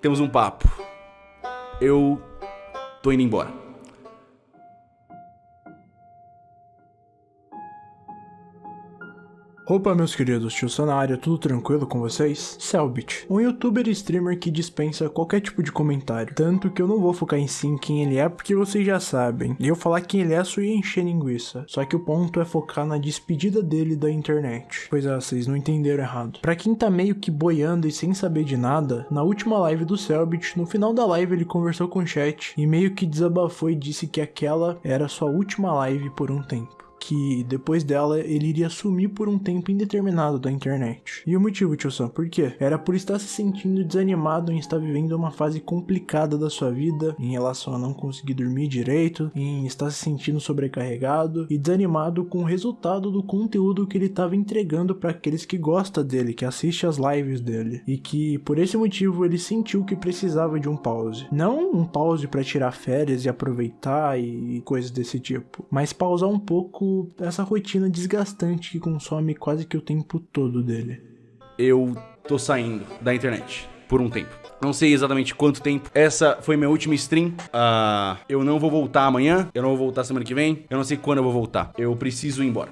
temos um papo. Eu tô indo embora. Opa, meus queridos, tio Sonário, tudo tranquilo com vocês? Selbit, um youtuber e streamer que dispensa qualquer tipo de comentário. Tanto que eu não vou focar em sim quem ele é, porque vocês já sabem. E eu falar quem ele é só ia encher linguiça. Só que o ponto é focar na despedida dele da internet. Pois é, vocês não entenderam errado. Pra quem tá meio que boiando e sem saber de nada, na última live do Selbit, no final da live ele conversou com o chat e meio que desabafou e disse que aquela era sua última live por um tempo que depois dela ele iria sumir por um tempo indeterminado da internet. E o motivo, tio Sam, por quê? Era por estar se sentindo desanimado em estar vivendo uma fase complicada da sua vida, em relação a não conseguir dormir direito, em estar se sentindo sobrecarregado e desanimado com o resultado do conteúdo que ele estava entregando para aqueles que gostam dele, que assiste as lives dele, e que por esse motivo ele sentiu que precisava de um pause. Não um pause para tirar férias e aproveitar e coisas desse tipo, mas pausar um pouco essa rotina desgastante que consome quase que o tempo todo dele. Eu tô saindo da internet por um tempo. Não sei exatamente quanto tempo. Essa foi minha última stream. Uh, eu não vou voltar amanhã. Eu não vou voltar semana que vem. Eu não sei quando eu vou voltar. Eu preciso ir embora.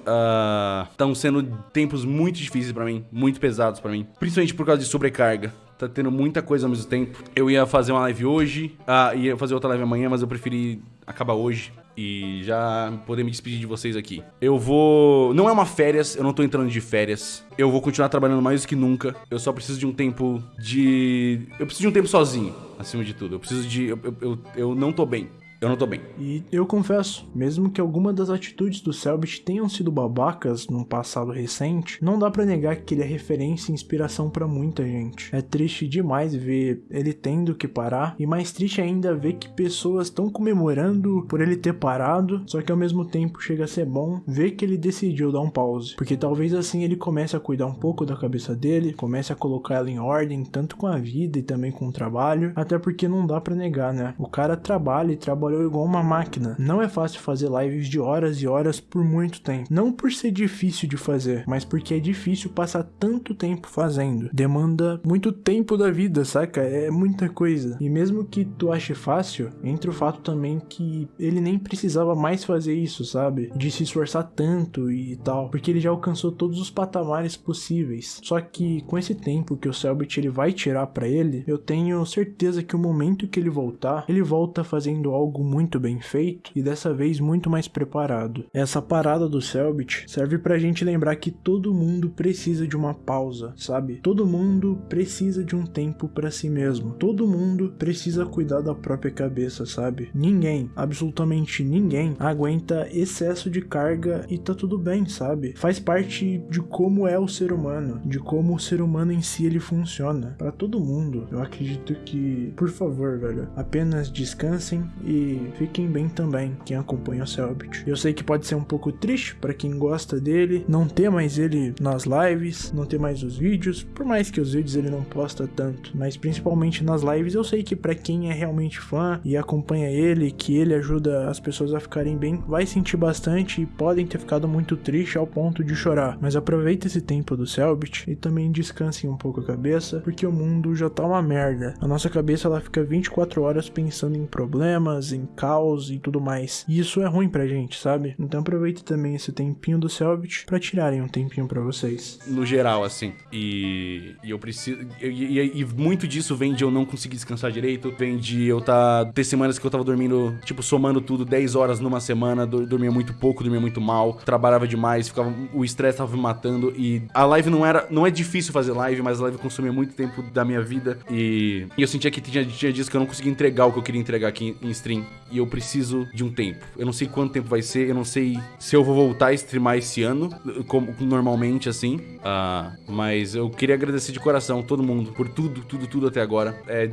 Estão uh, sendo tempos muito difíceis para mim. Muito pesados para mim. Principalmente por causa de sobrecarga. Tá tendo muita coisa ao mesmo tempo. Eu ia fazer uma live hoje. Uh, ia fazer outra live amanhã, mas eu preferi acabar hoje e já poder me despedir de vocês aqui. Eu vou. Não é uma férias, eu não tô entrando de férias. Eu vou continuar trabalhando mais do que nunca. Eu só preciso de um tempo de. Eu preciso de um tempo sozinho, acima de tudo. Eu preciso de. Eu, eu, eu não tô bem. Eu não tô bem. E eu confesso, mesmo que alguma das atitudes do Selbit tenham sido babacas num passado recente, não dá para negar que ele é referência e inspiração para muita gente. É triste demais ver ele tendo que parar, e mais triste ainda ver que pessoas estão comemorando por ele ter parado, só que ao mesmo tempo chega a ser bom ver que ele decidiu dar um pause, porque talvez assim ele comece a cuidar um pouco da cabeça dele, comece a colocar ela em ordem, tanto com a vida e também com o trabalho, até porque não dá para negar, né? O cara trabalha e trabalha trabalhou igual uma máquina. Não é fácil fazer lives de horas e horas por muito tempo. Não por ser difícil de fazer, mas porque é difícil passar tanto tempo fazendo. Demanda muito tempo da vida, saca? É muita coisa. E mesmo que tu ache fácil, entra o fato também que ele nem precisava mais fazer isso, sabe? De se esforçar tanto e tal, porque ele já alcançou todos os patamares possíveis. Só que com esse tempo que o Selbit ele vai tirar para ele, eu tenho certeza que o momento que ele voltar, ele volta fazendo algo algo muito bem feito e dessa vez muito mais preparado. Essa parada do Selbit serve pra gente lembrar que todo mundo precisa de uma pausa, sabe? Todo mundo precisa de um tempo para si mesmo. Todo mundo precisa cuidar da própria cabeça, sabe? Ninguém, absolutamente ninguém, aguenta excesso de carga e tá tudo bem, sabe? Faz parte de como é o ser humano, de como o ser humano em si ele funciona. Para todo mundo, eu acredito que, por favor, velho, apenas descansem e fiquem bem também, quem acompanha o Selbit. Eu sei que pode ser um pouco triste para quem gosta dele, não ter mais ele nas lives, não ter mais os vídeos, por mais que os vídeos ele não posta tanto, mas principalmente nas lives eu sei que para quem é realmente fã e acompanha ele, que ele ajuda as pessoas a ficarem bem, vai sentir bastante e podem ter ficado muito triste ao ponto de chorar. Mas aproveita esse tempo do Selbit e também descansem um pouco a cabeça, porque o mundo já tá uma merda. A nossa cabeça ela fica 24 horas pensando em problemas, em caos e tudo mais. E isso é ruim pra gente, sabe? Então aproveite também esse tempinho do Selbit para tirarem um tempinho para vocês. No geral, assim. E, e eu preciso. E, e, e, muito disso vem de eu não conseguir descansar direito. Vem de eu tá. ter semanas que eu tava dormindo, tipo, somando tudo 10 horas numa semana. Dormia muito pouco, dormia muito mal. Trabalhava demais, ficava. O estresse tava me matando. E a live não era. Não é difícil fazer live, mas a live consumia muito tempo da minha vida. E, e eu sentia que tinha, tinha dias que eu não conseguia entregar o que eu queria entregar aqui em, em stream e eu preciso de um tempo. Eu não sei quanto tempo vai ser, eu não sei se eu vou voltar a streamar esse ano, como normalmente assim. Uh, mas eu queria agradecer de coração todo mundo por tudo, tudo, tudo até agora. É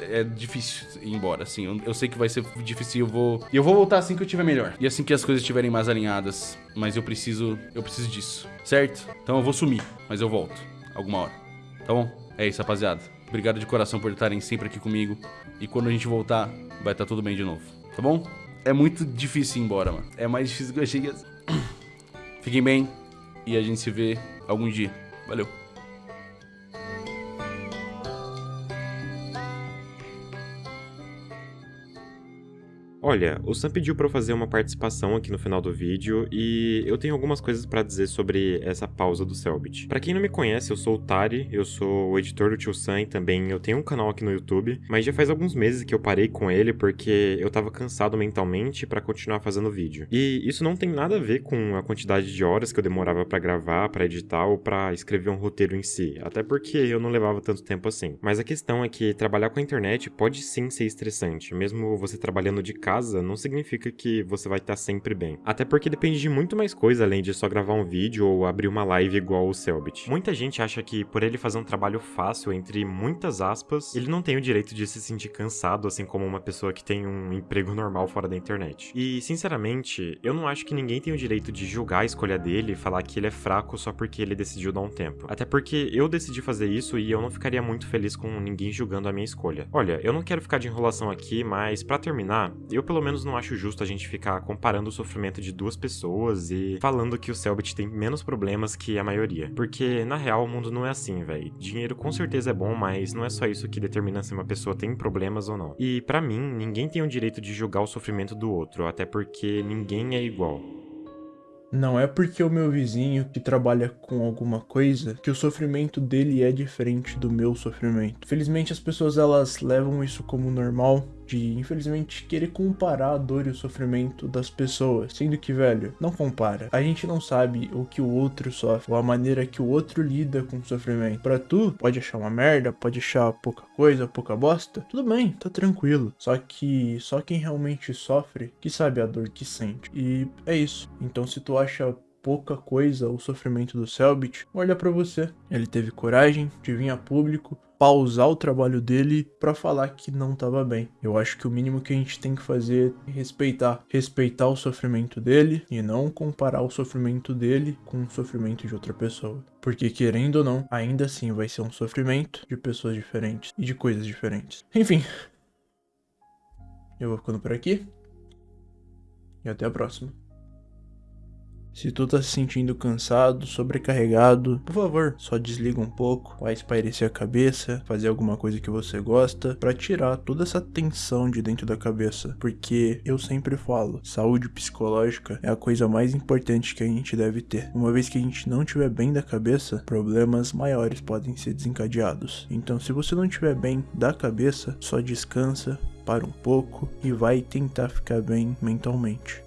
é difícil ir embora, assim. Eu, sei que vai ser difícil. Eu vou. Eu vou voltar assim que eu tiver melhor. E assim que as coisas estiverem mais alinhadas. Mas eu preciso. Eu preciso disso. Certo? Então eu vou sumir. Mas eu volto. Alguma hora. Tá bom? É isso, rapaziada. Obrigado de coração por estarem sempre aqui comigo. E quando a gente voltar, vai estar tá tudo bem de novo. Tá bom? É muito difícil ir embora, mano. É mais difícil que eu achei. Fiquem bem. E a gente se vê algum dia. Valeu. Olha, o Sam pediu para eu fazer uma participação aqui no final do vídeo e eu tenho algumas coisas para dizer sobre essa pausa do Selbit. Para quem não me conhece, eu sou o Tari, eu sou o editor do Tio Sam e também eu tenho um canal aqui no YouTube, mas já faz alguns meses que eu parei com ele porque eu tava cansado mentalmente para continuar fazendo vídeo. E isso não tem nada a ver com a quantidade de horas que eu demorava para gravar, para editar ou para escrever um roteiro em si, até porque eu não levava tanto tempo assim. Mas a questão é que trabalhar com a internet pode sim ser estressante, mesmo você trabalhando de casa casa não significa que você vai estar sempre bem. Até porque depende de muito mais coisa além de só gravar um vídeo ou abrir uma live igual o Selbit. Muita gente acha que por ele fazer um trabalho fácil, entre muitas aspas, ele não tem o direito de se sentir cansado, assim como uma pessoa que tem um emprego normal fora da internet. E, sinceramente, eu não acho que ninguém tem o direito de julgar a escolha dele e falar que ele é fraco só porque ele decidiu dar um tempo. Até porque eu decidi fazer isso e eu não ficaria muito feliz com ninguém julgando a minha escolha. Olha, eu não quero ficar de enrolação aqui, mas para terminar, eu pelo menos não acho justo a gente ficar comparando o sofrimento de duas pessoas e falando que o Selbit tem menos problemas que a maioria. Porque, na real, o mundo não é assim, velho. Dinheiro com certeza é bom, mas não é só isso que determina se uma pessoa tem problemas ou não. E para mim, ninguém tem o direito de julgar o sofrimento do outro, até porque ninguém é igual. Não é porque o meu vizinho que trabalha com alguma coisa que o sofrimento dele é diferente do meu sofrimento. Felizmente as pessoas elas levam isso como normal de infelizmente querer comparar a dor e o sofrimento das pessoas, sendo que, velho, não compara. A gente não sabe o que o outro sofre ou a maneira que o outro lida com o sofrimento. Para tu, pode achar uma merda, pode achar pouca coisa, pouca bosta, tudo bem, tá tranquilo. Só que só quem realmente sofre que sabe a dor que sente. E é isso. Então se tu acha pouca coisa o sofrimento do Selbit, olha para você. Ele teve coragem de vir a público, pausar o trabalho dele para falar que não estava bem. Eu acho que o mínimo que a gente tem que fazer é respeitar, respeitar o sofrimento dele e não comparar o sofrimento dele com o sofrimento de outra pessoa. Porque querendo ou não, ainda assim vai ser um sofrimento de pessoas diferentes e de coisas diferentes. Enfim, eu vou ficando por aqui e até a próxima. Se tu tá se sentindo cansado, sobrecarregado, por favor, só desliga um pouco, vai espairecer a cabeça, fazer alguma coisa que você gosta, para tirar toda essa tensão de dentro da cabeça. Porque eu sempre falo, saúde psicológica é a coisa mais importante que a gente deve ter. Uma vez que a gente não estiver bem da cabeça, problemas maiores podem ser desencadeados. Então, se você não estiver bem da cabeça, só descansa, para um pouco e vai tentar ficar bem mentalmente.